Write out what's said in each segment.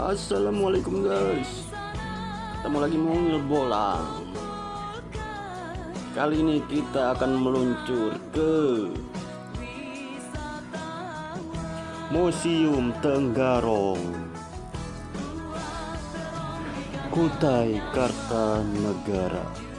Assalamualaikum guys. Ketemu lagi mungil bola. Kali ini kita akan meluncur ke Museum Tenggarong Kutai Kartanegara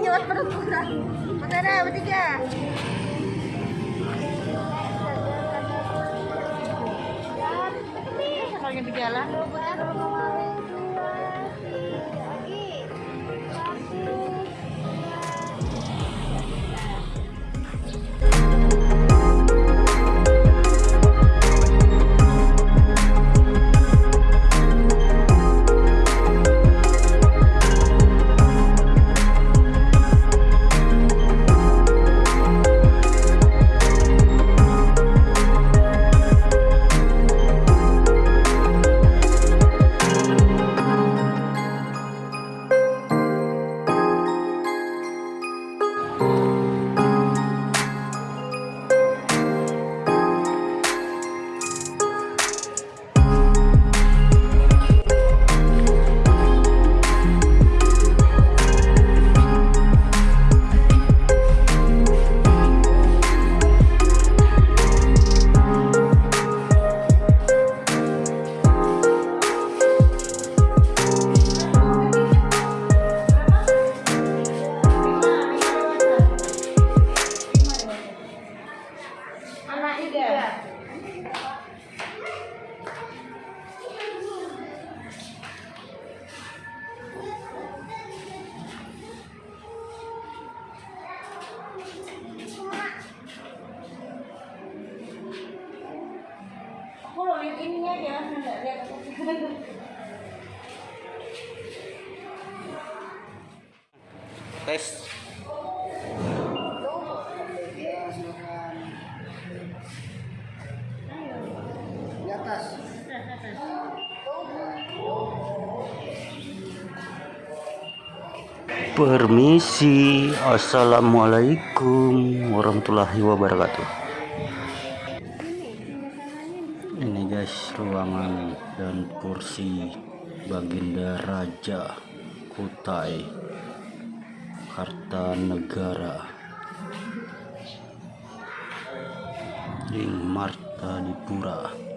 Perempuan. Foto ada bertiga. Soalnya di assalamualaikum warahmatullahi wabarakatuh. Ini guys ruangan dan kursi Baginda Raja Kutai Kartanegara Ing Marta Dipura.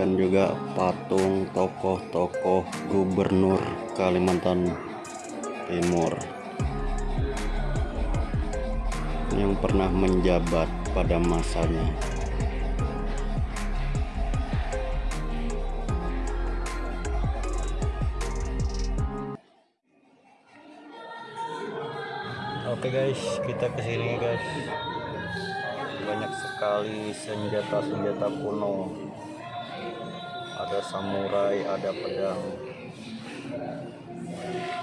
Diabadikan juga patung tokoh-tokoh gubernur Kalimantan Timur yang pernah menjabat pada masanya. Oke guys, kita ke sini guys. Banyak sekali senjata-senjata kuno. Ada samurai, ada pedang.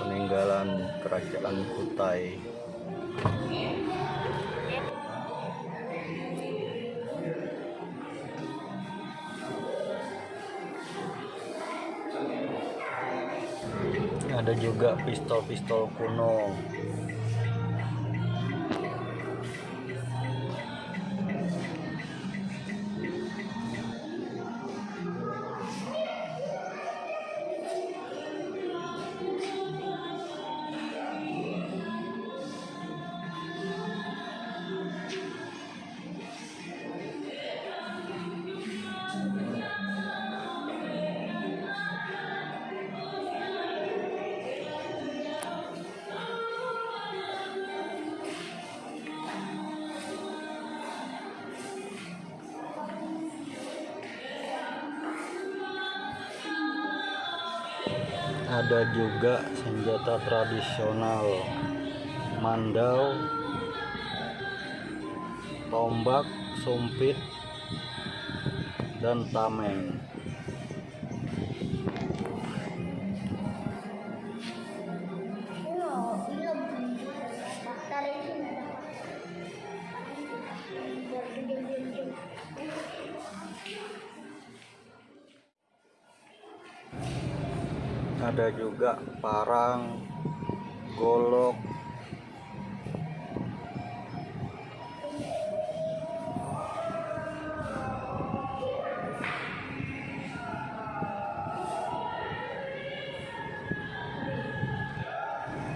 Peninggalan kerajaan Kutai. Ada juga pistol-pistol kuno. Ada juga senjata tradisional. Mandau tombak sumpit dan tameng juga parang golok.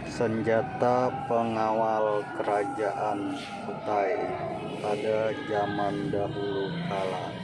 Senjata pengawal kerajaan Kutai pada zaman dahulu kala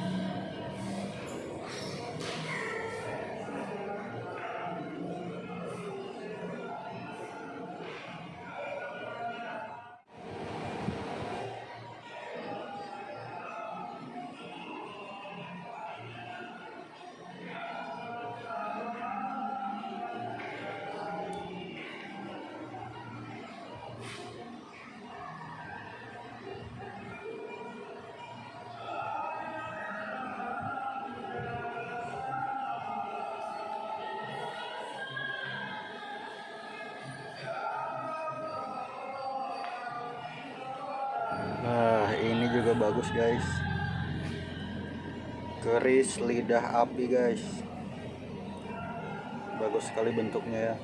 guys. Keris lidah api, guys. Bagus sekali bentuknya ya.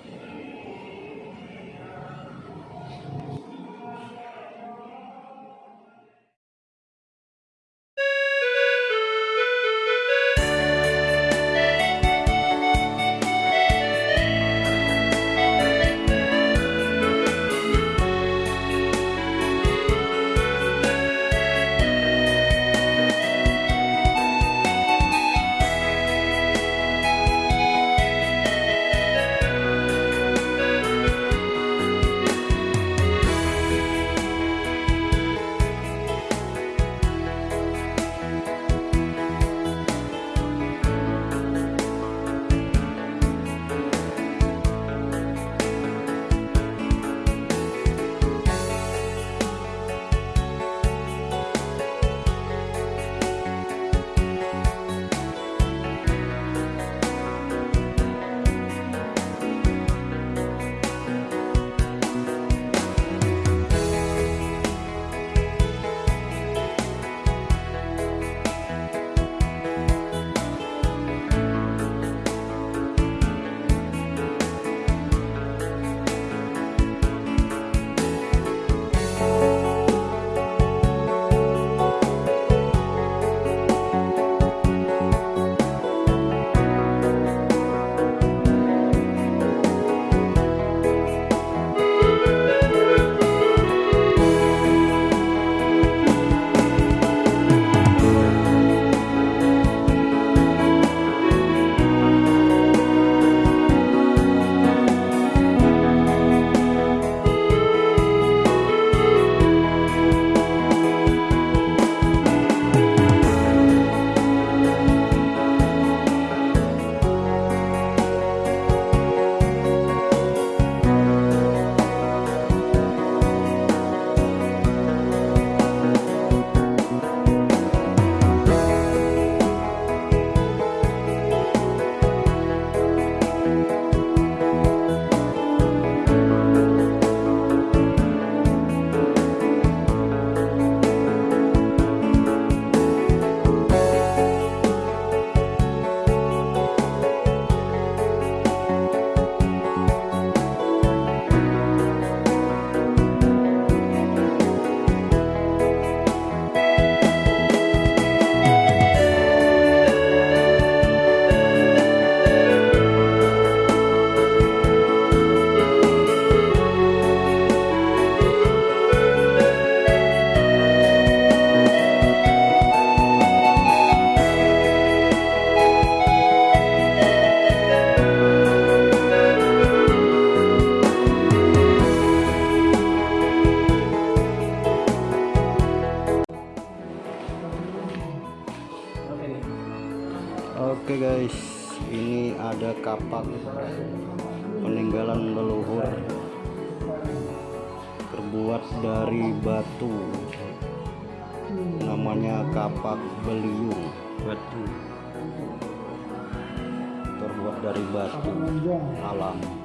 Amen.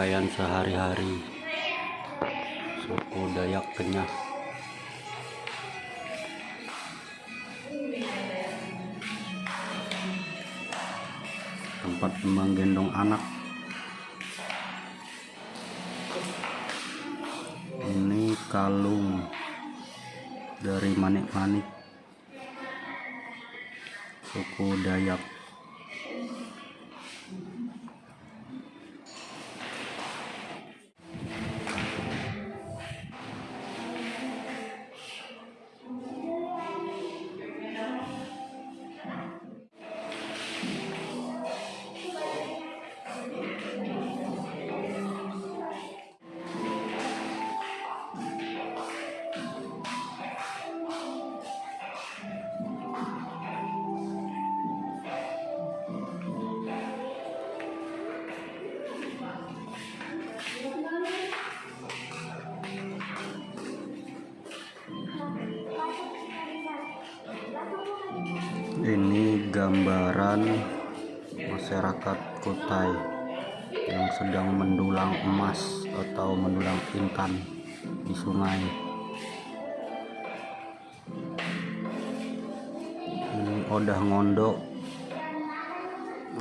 Pakaian sehari-hari. Suku Dayak Kenyah. Tempat menggendong anak. Ini kalung dari manik-manik. Suku Dayak masyarakat Kutai yang sedang mendulang emas atau mendulang intan di sungai. Ini odah ngondo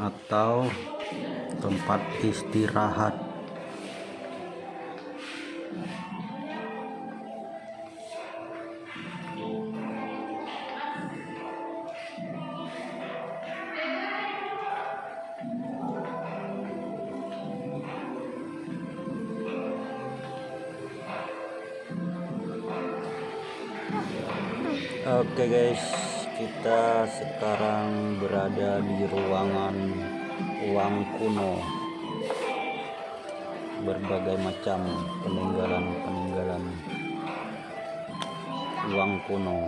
atau tempat istirahat Oke guys, kita sekarang berada di ruangan uang kuno. Berbagai macam peninggalan-peninggalan uang kuno.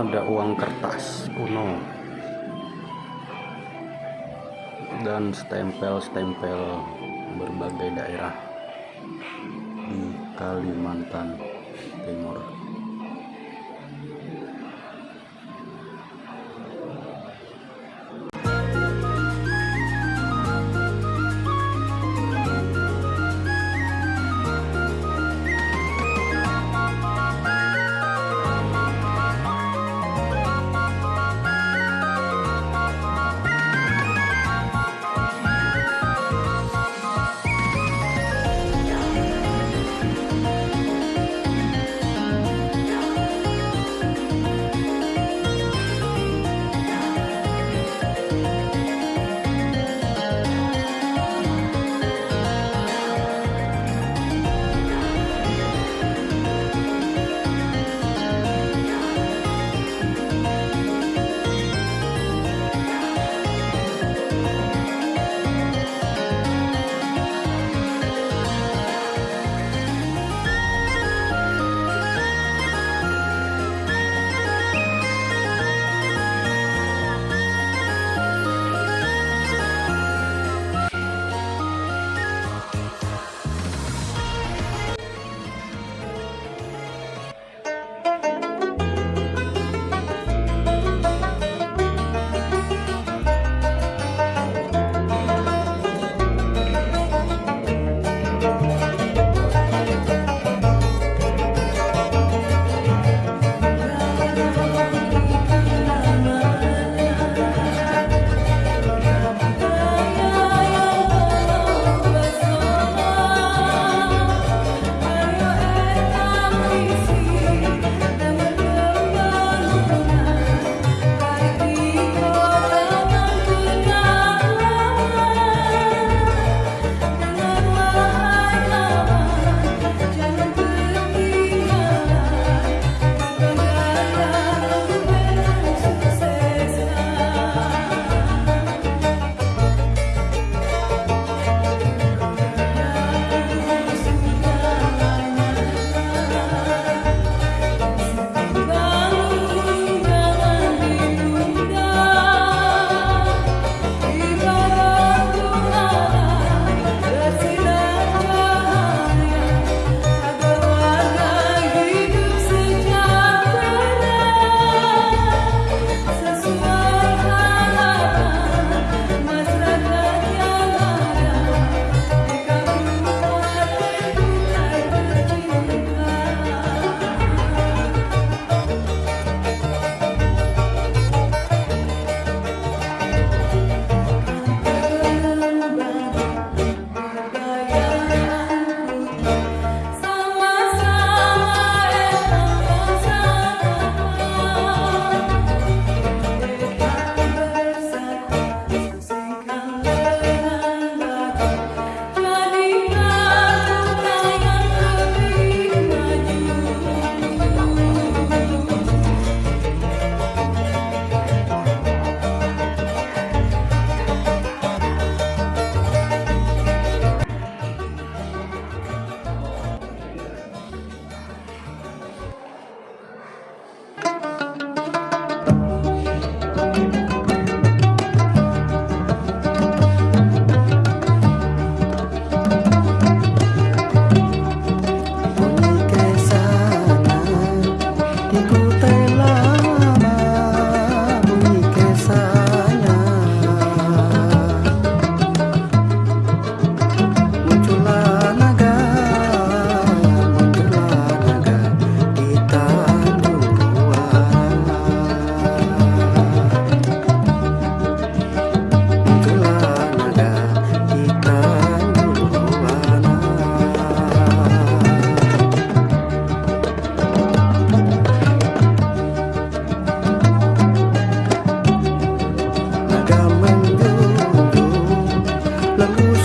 Ada uang kertas kuno dan stempel-stempel berbagai daerah di Kalimantan Timur.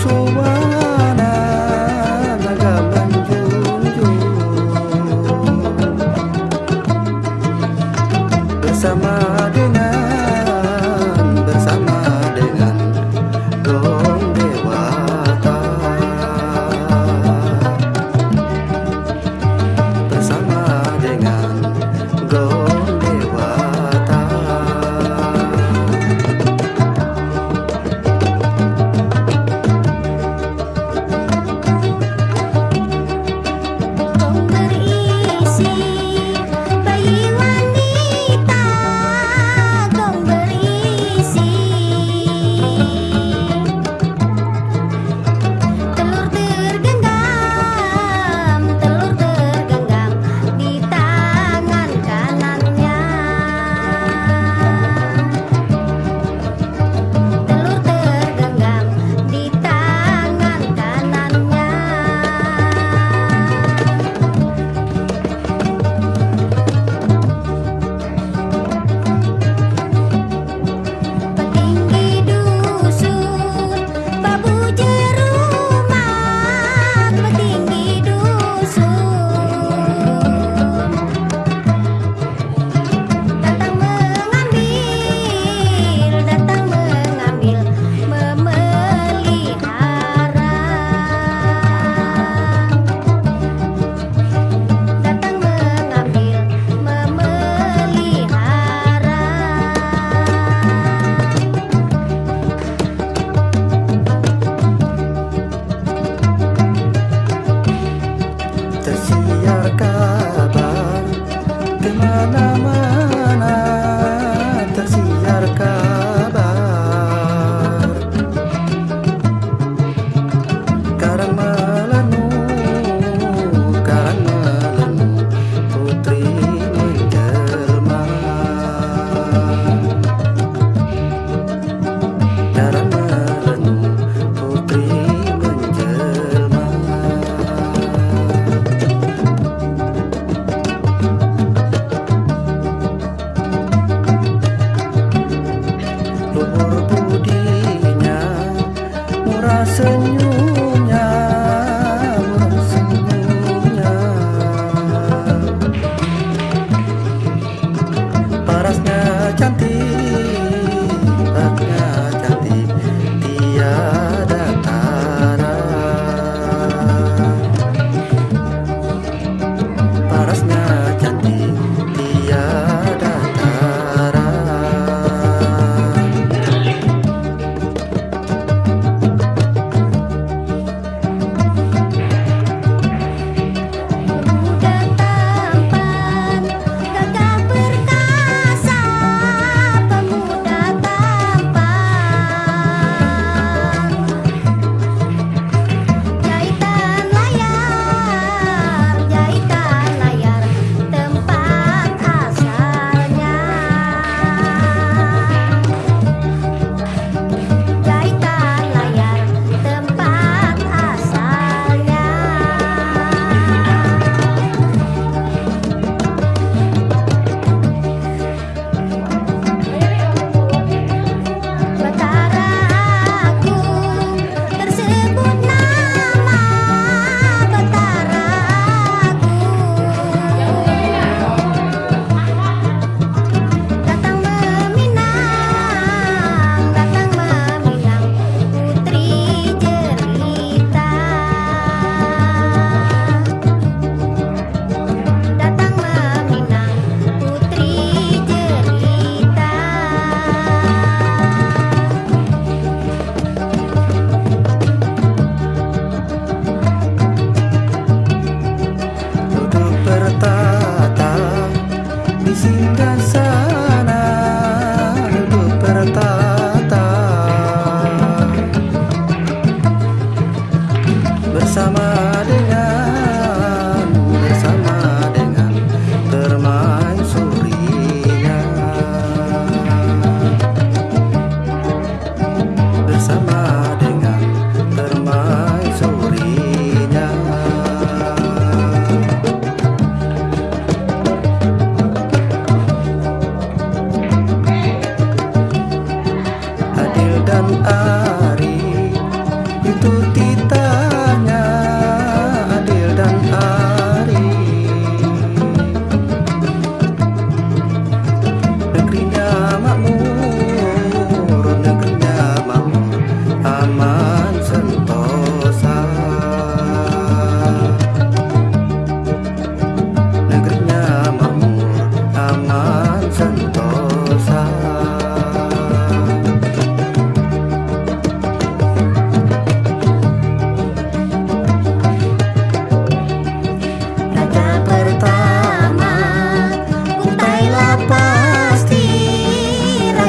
Oh.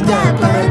Raja pertama